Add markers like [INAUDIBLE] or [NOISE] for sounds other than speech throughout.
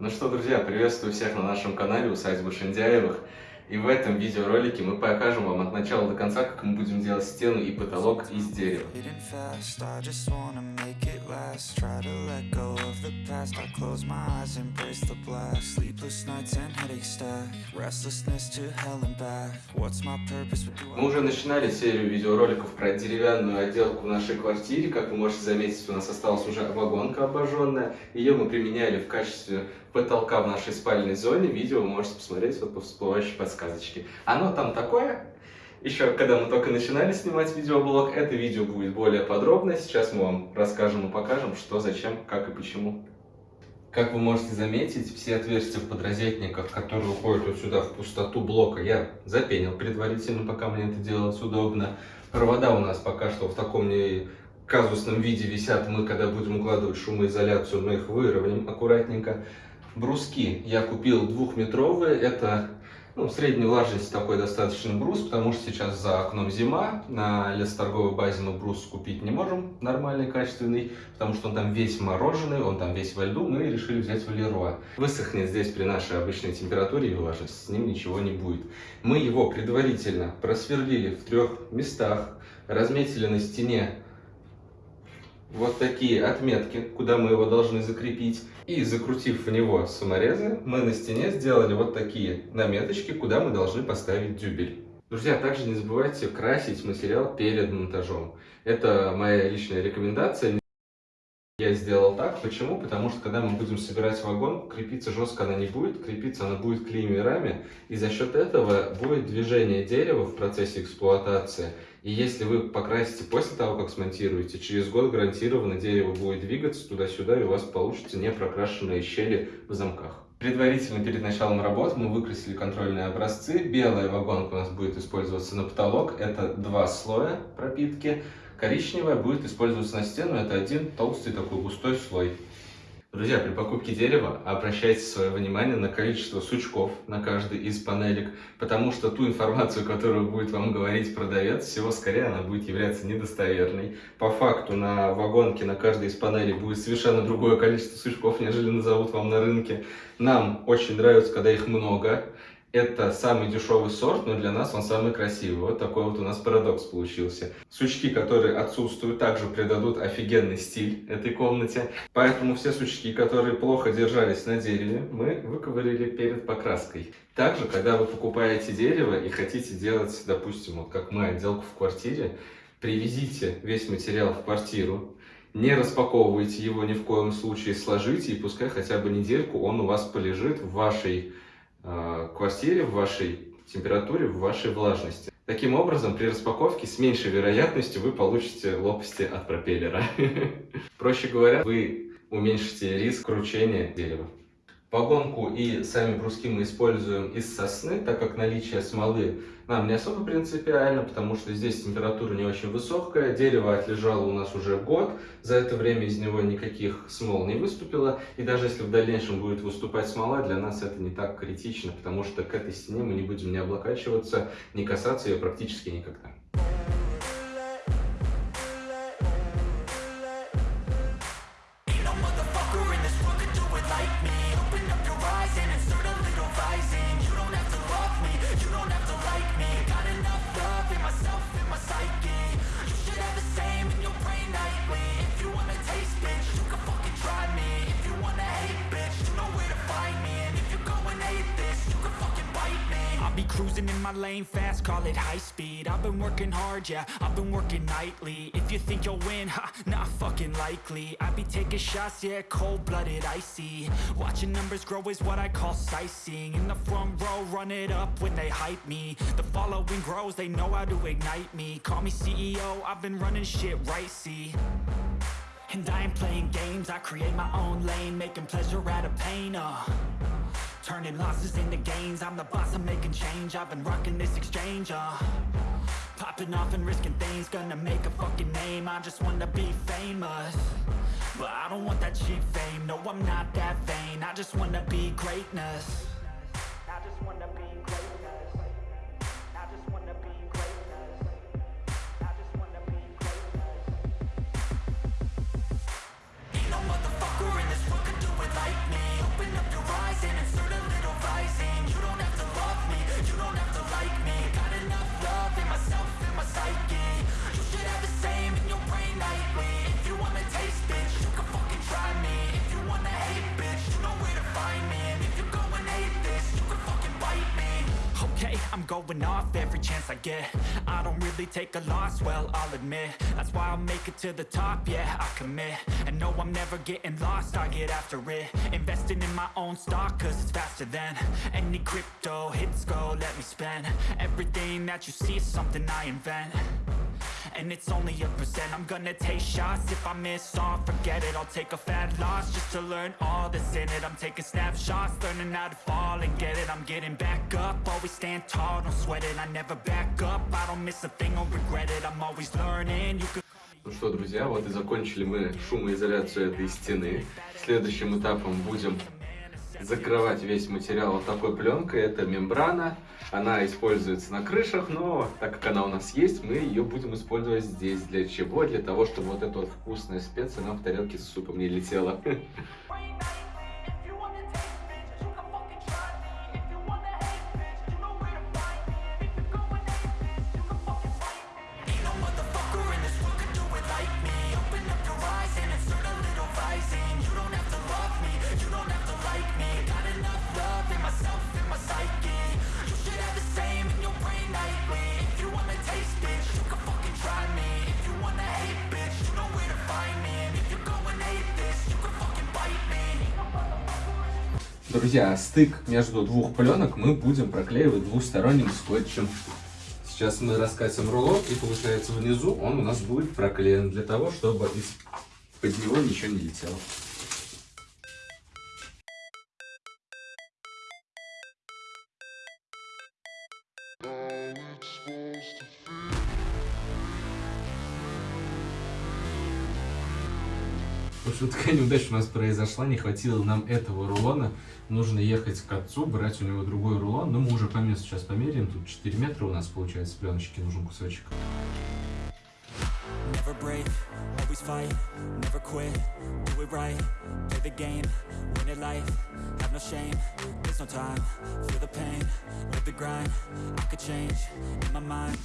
Ну что, друзья, приветствую всех на нашем канале Усадьба Шиндяевых. И в этом видеоролике мы покажем вам от начала до конца, как мы будем делать стены и потолок из дерева. Мы уже начинали серию видеороликов про деревянную отделку в нашей квартире. Как вы можете заметить, у нас осталась уже вагонка обожженная. Ее мы применяли в качестве потолка в нашей спальной зоне. Видео вы можете посмотреть вот по всплывающей подсказочке. Оно там такое. Еще когда мы только начинали снимать видеоблог, это видео будет более подробно. Сейчас мы вам расскажем и покажем, что, зачем, как и почему. Как вы можете заметить, все отверстия в подрозетниках, которые уходят вот сюда в пустоту блока, я запенил предварительно, пока мне это делать удобно. Провода у нас пока что в таком не казусном виде висят. Мы, когда будем укладывать шумоизоляцию, мы их выровняем аккуратненько. Бруски я купил двухметровые, это ну, средней влажности такой достаточно брус, потому что сейчас за окном зима, на лесоторговой базе мы брус купить не можем нормальный, качественный, потому что он там весь мороженый, он там весь во льду, мы решили взять Валеруа. Высохнет здесь при нашей обычной температуре и влажности, с ним ничего не будет. Мы его предварительно просверлили в трех местах, разметили на стене вот такие отметки, куда мы его должны закрепить. И закрутив в него саморезы, мы на стене сделали вот такие наметочки, куда мы должны поставить дюбель. Друзья, также не забывайте красить материал перед монтажом. Это моя личная рекомендация. Я сделал так. Почему? Потому что когда мы будем собирать вагон, крепиться жестко она не будет, крепиться она будет клеймерами, и за счет этого будет движение дерева в процессе эксплуатации. И если вы покрасите после того, как смонтируете, через год гарантированно дерево будет двигаться туда-сюда, и у вас получится не прокрашенные щели в замках. Предварительно перед началом работ мы выкрасили контрольные образцы. Белая вагонка у нас будет использоваться на потолок. Это два слоя пропитки. Коричневая будет использоваться на стену. Это один толстый такой густой слой. Друзья, при покупке дерева обращайте свое внимание на количество сучков на каждой из панелек, потому что ту информацию, которую будет вам говорить продавец, всего скорее она будет являться недостоверной. По факту на вагонке на каждой из панелей будет совершенно другое количество сучков, нежели назовут вам на рынке. Нам очень нравится, когда их много. Это самый дешевый сорт, но для нас он самый красивый. Вот такой вот у нас парадокс получился. Сучки, которые отсутствуют, также придадут офигенный стиль этой комнате. Поэтому все сучки, которые плохо держались на дереве, мы выковырили перед покраской. Также, когда вы покупаете дерево и хотите делать, допустим, вот как мы, отделку в квартире, привезите весь материал в квартиру, не распаковывайте его ни в коем случае, сложите, и пускай хотя бы недельку он у вас полежит в вашей Э, квартире, в вашей температуре, в вашей влажности. Таким образом, при распаковке с меньшей вероятностью вы получите лопасти от пропеллера. [LAUGHS] Проще говоря, вы уменьшите риск кручения дерева. Погонку и сами бруски мы используем из сосны, так как наличие смолы нам не особо принципиально, потому что здесь температура не очень высокая, дерево отлежало у нас уже год, за это время из него никаких смол не выступило, и даже если в дальнейшем будет выступать смола, для нас это не так критично, потому что к этой стене мы не будем не облокачиваться, не касаться ее практически никогда. In my lane fast, call it high speed. I've been working hard, yeah, I've been working nightly. If you think you'll win, ha, not fucking likely. I be taking shots, yeah, cold-blooded, icy. Watching numbers grow is what I call sightseeing. In the front row, run it up when they hype me. The following grows, they know how to ignite me. Call me CEO, I've been running shit right, see. And I ain't playing games, I create my own lane Making pleasure out of pain, uh Turning losses into gains. I'm the boss, I'm making change. I've been rocking this exchange, uh. Popping off and risking things. Gonna make a fucking name. I just wanna be famous. But I don't want that cheap fame. No, I'm not that vain. I just wanna be greatness I'm going off every chance I get. I don't really take a loss, well, I'll admit. That's why I'll make it to the top, yeah, I commit. And no, I'm never getting lost, I get after it. Investing in my own stock, cause it's faster than Any crypto, hits go, let me spend. Everything that you see is something I invent and it's only a percent I'm gonna take shots if I miss all Forget it, I'll take a fat loss Just to learn all that's in it I'm taking snapshots, learning how to fall and get it I'm getting back up, always stand tall Don't sweat it, I never back up I don't miss a thing or regret it I'm always learning, you can Ну что, друзья, вот и закончили мы шумоизоляцию этой стены. Следующим этапом будем закрывать весь материал вот такой пленкой. Это мембрана. Она используется на крышах, но так как она у нас есть, мы ее будем использовать здесь. Для чего? Для того, чтобы вот эта вот вкусная специя нам в тарелке с супом не летела. Друзья, стык между двух пленок мы будем проклеивать двусторонним скотчем. Сейчас мы раскатим рулон, и получается внизу он у нас будет проклеен для того, чтобы из-под него ничего не летело. Общем, такая [LAUGHS] неудача у нас произошла, не хватило нам этого рулона. Нужно ехать к отцу, брать у него другой рулон. Но мы уже по месту сейчас померяем. Тут 4 метра у нас получается пленочки, нужен кусочек. There's no time, feel the pain, live the grind, I could change, in my mind,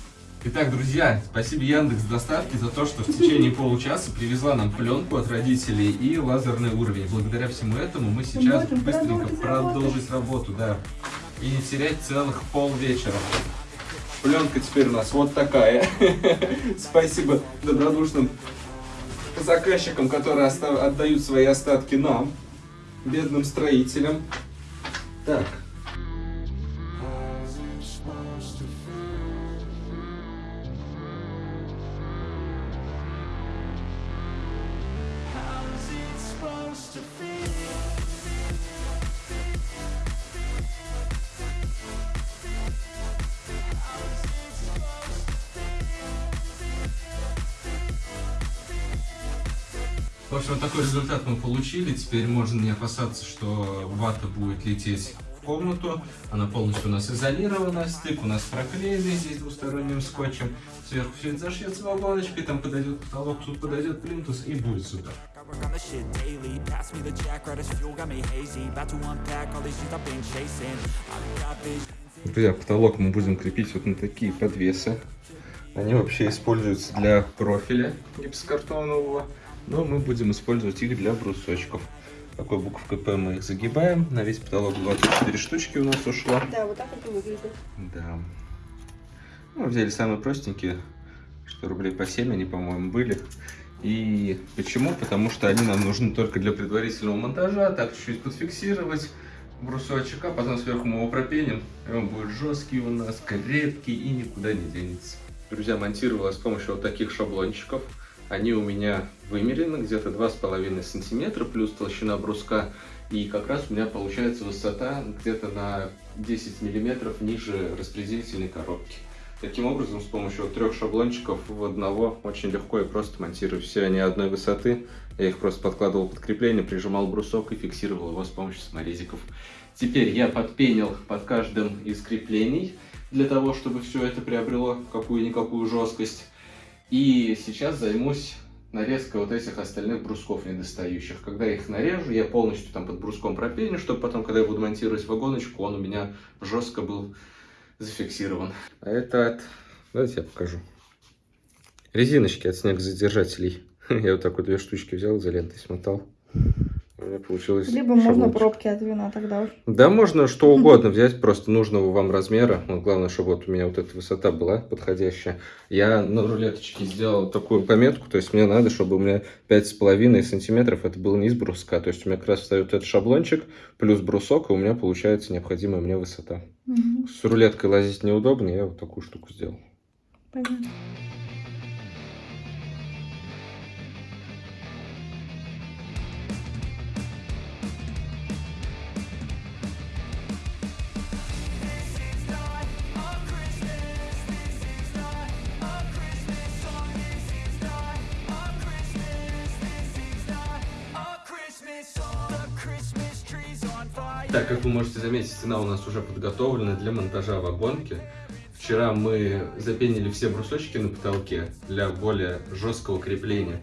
Итак, друзья, спасибо Яндекс доставки за то, что в течение получаса привезла нам пленку от родителей и лазерный уровень. Благодаря всему этому мы сейчас можем быстренько продолжить продолжить работу, да. И не терять целых полвечера. Пленка теперь у нас вот такая. [LAUGHS] Спасибо добродушным заказчикам, которые отдают свои остатки нам, бедным строителям. Так, В общем, такой результат мы получили. Теперь можно не опасаться, что вата будет лететь в комнату. Она полностью у нас изолирована. Стык у нас проклеенный здесь двусторонним скотчем. Сверху все это зашьется вагоночкой. Там подойдет потолок, тут подойдет плинтус и будет супер. Друзья, потолок мы будем крепить вот на такие подвесы. Они вообще используются для профиля гипсокартонового, но мы будем использовать их для брусочков. Такой буковкой П мы их загибаем. На весь потолок 24 штучки у нас ушло. Да, вот так это выглядит. Да. Ну, взяли самые простенькие, что рублей по 7 они, по-моему, были. И почему? Потому что они нам нужны только для предварительного монтажа, так чуть-чуть подфиксировать брусочек, а потом сверху мы его пропеним, и он будет жесткий у нас, крепкий и никуда не денется. Друзья, монтировала с помощью вот таких шаблончиков. Они у меня вымерены где-то 2,5 сантиметра, плюс толщина бруска. И как раз у меня получается высота где-то на 10 миллиметров ниже распределительной коробки. Таким образом, с помощью трех шаблончиков в одного очень легко и просто монтирую. Все они одной высоты. Я их просто подкладывал под крепление, прижимал брусок и фиксировал его с помощью саморезиков. Теперь я подпенил под каждым из креплений для того, чтобы все это приобрело какую-никакую жесткость. И сейчас займусь нарезкой вот этих остальных брусков недостающих. Когда их нарежу, я полностью там под бруском пропеню, чтобы потом, когда я буду монтировать вагоночку, он у меня жестко был зафиксирован. А это от... Давайте я покажу. Резиночки от снегозадержателей. [LAUGHS] Я вот так вот две штучки взял, изолентой смотал. Меня получилось Либо можно шаблончик. пробки от вина тогда уж. Да, [LAUGHS] можно что угодно взять, просто нужного вам размера. Вот главное, чтобы вот у меня вот эта высота была подходящая. Я на рулеточке сделал такую пометку, то есть мне надо, чтобы у меня 5,5 сантиметров, это было не из бруска. То есть у меня как раз встает этот шаблончик, плюс брусок, и у меня получается необходимая мне высота. Мгм. С рулеткой лазить неудобно, я вот такую штуку сделал. Понятно. Так, как вы можете заметить, стена у нас уже подготовлена для монтажа вагонки. Вчера мы запенили все брусочки на потолке для более жесткого крепления.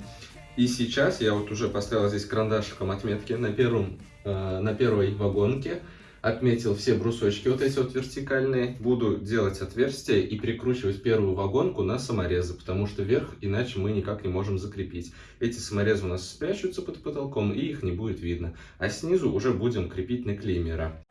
И сейчас я вот уже поставил здесь карандашиком отметки на, первом, э, на первой вагонке. Отметил все брусочки вот эти вот вертикальные. Буду делать отверстия и прикручивать первую вагонку на саморезы, потому что вверх иначе мы никак не можем закрепить. Эти саморезы у нас спрячутся под потолком и их не будет видно. А снизу уже будем крепить на клеймера.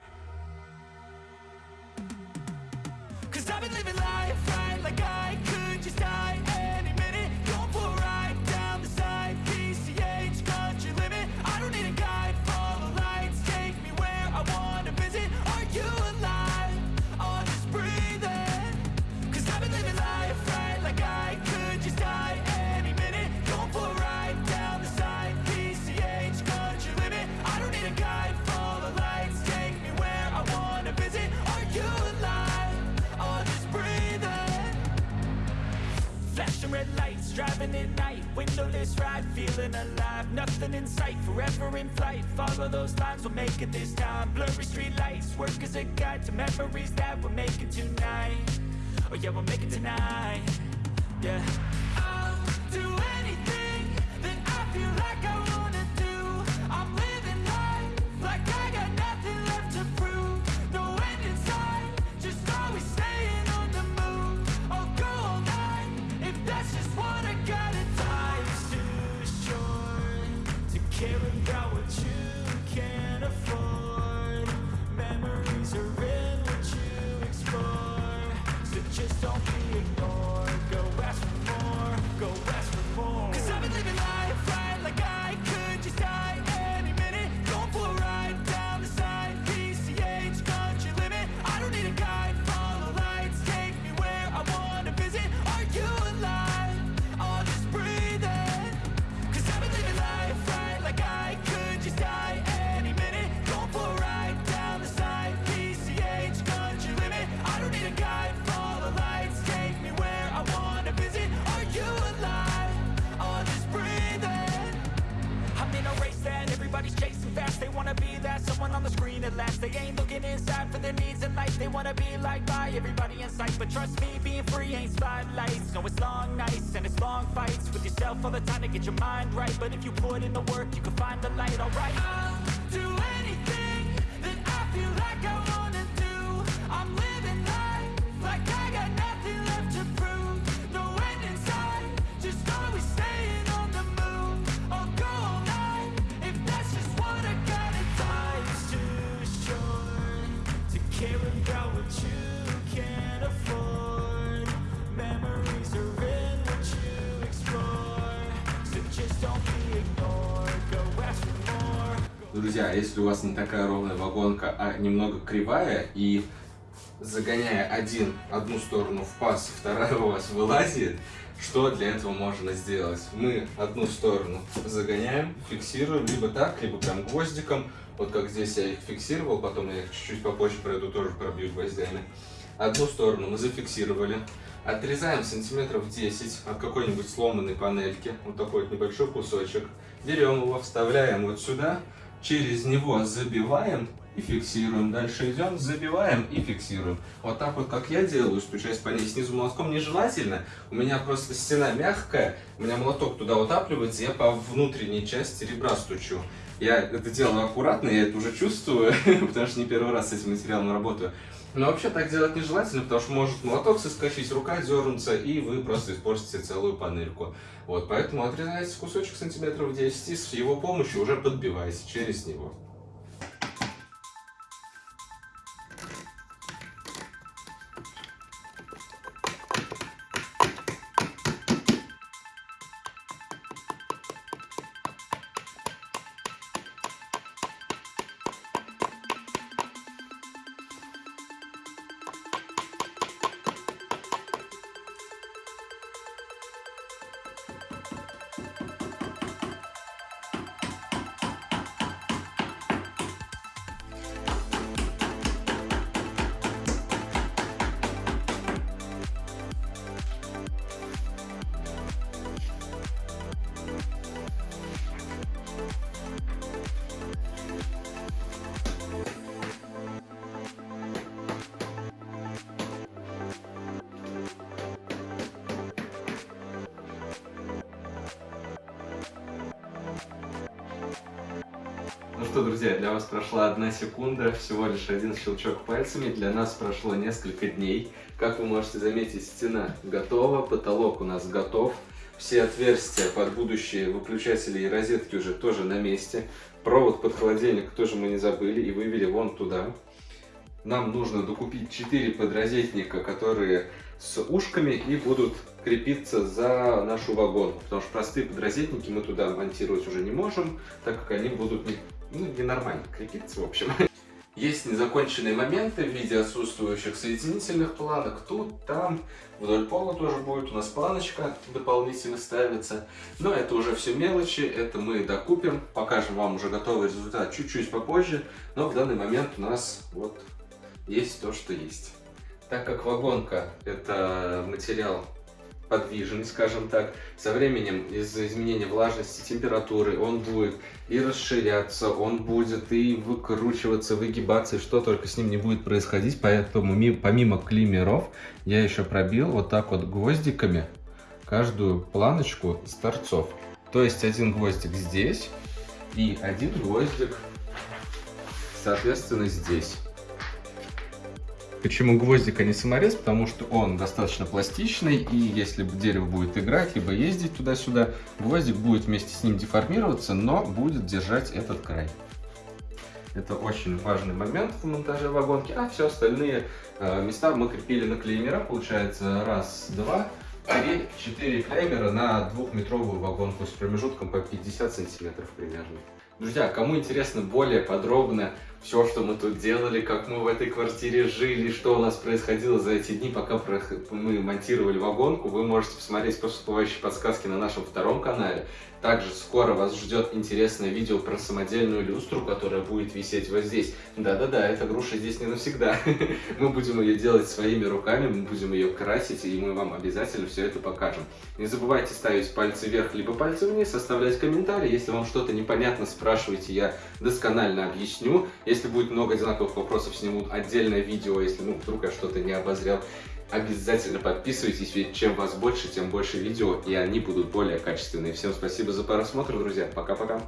Night, windowless ride, feeling alive. Nothing in sight, forever in flight. Follow those lines, we'll make it this time. Blurry street lights, work as a guide to memories that we're making tonight. Oh yeah, we'll make it tonight. Yeah. I'll do anything No, it's long nights and it's long fights with yourself all the time to get your mind right. But if you put in the work, you can find the light. Alright, I'll do anything Если у вас не такая ровная вагонка, а немного кривая, и загоняя один, одну сторону в паз, [LAUGHS] вторая у вас вылазит, что для этого можно сделать? Мы одну сторону загоняем, фиксируем, либо так, либо прям гвоздиком, вот как здесь я их фиксировал, потом я их чуть-чуть попозже пройду, тоже пробью гвоздями. Одну сторону мы зафиксировали, отрезаем сантиметров 10 от какой-нибудь сломанной панельки, вот такой вот небольшой кусочек, берем его, вставляем вот сюда, через него забиваем и фиксируем. Дальше идем, забиваем и фиксируем. Вот так вот, как я делаю, стучась по ней снизу молотком, нежелательно. У меня просто стена мягкая, у меня молоток туда утапливается, я по внутренней части ребра стучу. Я это делаю аккуратно, я это уже чувствую, [LAUGHS] потому что не первый раз с этим материалом работаю. Но вообще так делать нежелательно, потому что может молоток соскочить, рука дернуться, и вы просто испортите целую панельку. Вот, поэтому отрезайте кусочек сантиметров 10 и с его помощью уже подбивайте через него. Что, друзья, для вас прошла одна секунда, всего лишь один щелчок пальцами. Для нас прошло несколько дней. Как вы можете заметить, стена готова, потолок у нас готов. Все отверстия под будущие выключатели и розетки уже тоже на месте. Провод под холодильник тоже мы не забыли и вывели вон туда. Нам нужно докупить 4 подрозетника, которые с ушками и будут крепиться за нашу вагон. Потому что простые подрозетники мы туда монтировать уже не можем, так как они будут не, ненормально крепиться, в общем. [LAUGHS] Есть незаконченные моменты в виде отсутствующих соединительных планок. Тут, там, вдоль пола тоже будет у нас планочка дополнительно ставится. Но это уже все мелочи, это мы докупим. Покажем вам уже готовый результат чуть-чуть попозже. Но в данный момент у нас вот есть то, что есть. Так как вагонка это материал подвижный, скажем так. Со временем из-за изменения влажности, температуры он будет и расширяться, он будет и выкручиваться, выгибаться, и что только с ним не будет происходить. Поэтому помимо климеров я еще пробил вот так вот гвоздиками каждую планочку с торцов. То есть один гвоздик здесь и один гвоздик, соответственно, здесь. Почему гвоздик, а не саморез? Потому что он достаточно пластичный, и если дерево будет играть, либо ездить туда-сюда, гвоздик будет вместе с ним деформироваться, но будет держать этот край. Это очень важный момент в монтаже вагонки, а все остальные э, места мы крепили на клеймера. Получается раз, два, три, четыре клеймера на двухметровую вагонку с промежутком по 50 сантиметров примерно. Друзья, кому интересно более подробно все, что мы тут делали, как мы в этой квартире жили, что у нас происходило за эти дни, пока мы монтировали вагонку, вы можете посмотреть всплывающие подсказки на нашем втором канале. Также скоро вас ждет интересное видео про самодельную люстру, которая будет висеть вот здесь. Да-да-да, эта груша здесь не навсегда. [LAUGHS] Мы будем ее делать своими руками, мы будем ее красить, и мы вам обязательно все это покажем. Не забывайте ставить пальцы вверх, либо пальцы вниз, оставлять комментарии. Если вам что-то непонятно, спрашивайте, я досконально объясню. Если будет много одинаковых вопросов, снимут отдельное видео, если ну, вдруг я что-то не обозрел. Обязательно подписывайтесь, ведь чем вас больше, тем больше видео, и они будут более качественные. Всем спасибо за просмотр, друзья. Пока-пока.